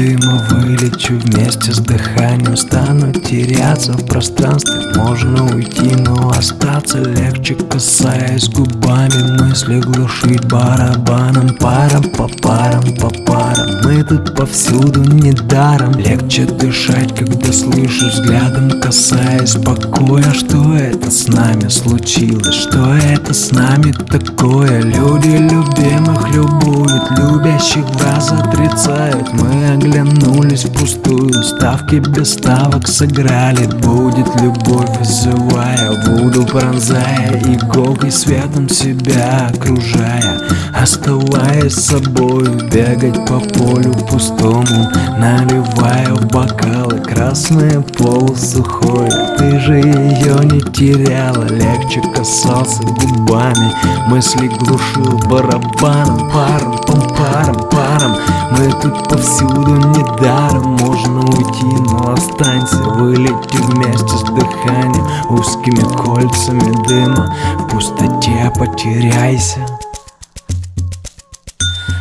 дыма Вылечу вместе с дыханием Стану теряться в пространстве. Можно уйти, но остаться легче Касаясь губами. Мысли Глушить барабаном Паром по парам, по парам. Мы тут повсюду недаром. Легче дышать, когда слышу взглядом Касаясь покоя. Что это с нами случилось? Что это с нами такое? Люди любимых любуют Любящих раз отрицают. Мы оглянулись впустую. Ставки без ставок сыграли. Будет любовь вызывая Буду пронзая иголкой светом себя окружая. Оставаясь собой Бегать по полю пустому. Наливая в бокалы Красное полусухое Ты же ее не теряла Легче касался губами. Мысли глушил барабаном Паром, пом, паром, паром. Мы тут повсюду недаром Можно уйти, но останься Вылети вместе с дыханием Узкими кольцами дыма В пустоте потеряйся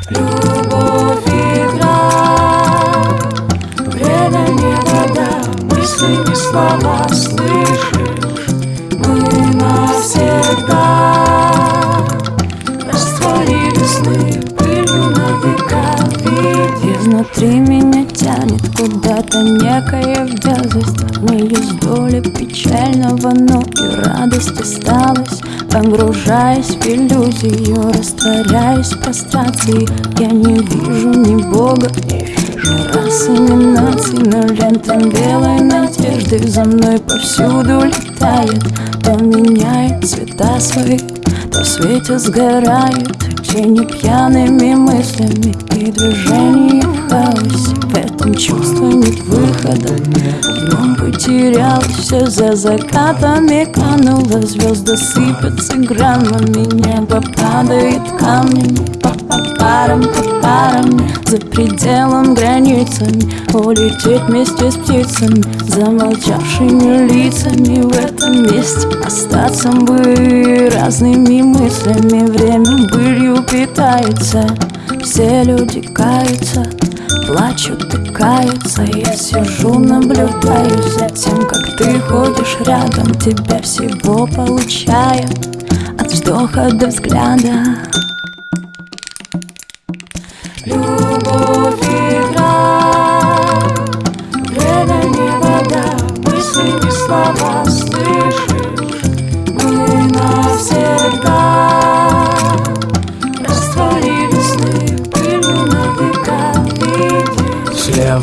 Любовь игра, время не вода, мысли не слова слышишь. Мы навсегда растворили сны пылью на века. Изнутри меня тянет куда-то некая дерзость. Не есть доля печального, но и радость осталась. Погружаясь в иллюзию, растворяюсь в прострации Я не вижу ни Бога, ни расы, ни наций Но лента белой надежды за мной повсюду летает. То меняет цвета свои, то в свете сгорает. Тени пьяными мыслями и движения в хаосе В этом чувстве нет выхода. Он потерял все за закатами Канула звезды сыпятся граммами Небо падает камнями по парам, по парам За пределом границами Улететь вместе с птицами Замолчавшими лицами В этом месте остаться бы Разными мыслями. Время былью питается Все люди каются Плачут и каются Я сижу, наблюдаю за тем, как ты ходишь рядом Тебя всего получаю От вздоха до взгляда Любовь игра, время не вода, мысли не слова слышишь.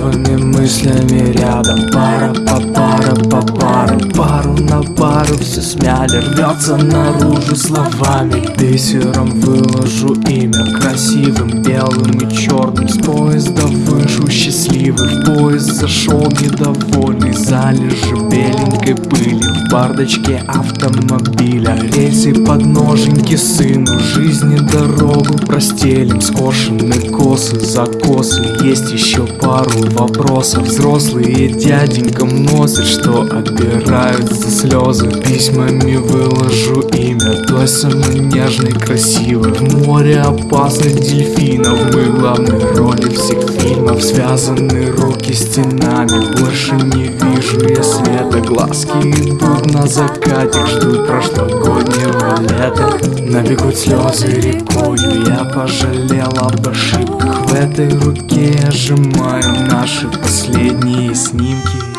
Левыми мыслями рядом. Пара по пара по пару Пару на пару все смяли Рвется наружу словами. Бисером выложу имя Красивым, белым и черным С поезда вышу счастливый В поезд зашел недовольный. Залежи беленькой пыли В бардочке автомобиля. Рельсы подноженьки сыну Жизни дорогу простелим. Скошены косы, закосы. Есть еще пару вопросов. Взрослые дяденькам носят Что отбирают слезы. Письмами выложу имя Той самой нежной, красивой В море опасных дельфинов. Мы главные роли всех фильмов Связаны руки стенами. Больше не вижу я света. Глазки идут на закате. Ждут прошлогоднего лета. Набегут слезы рекою. Я пожалел об ошибках. В этой руке я сжимаю Наши последние снимки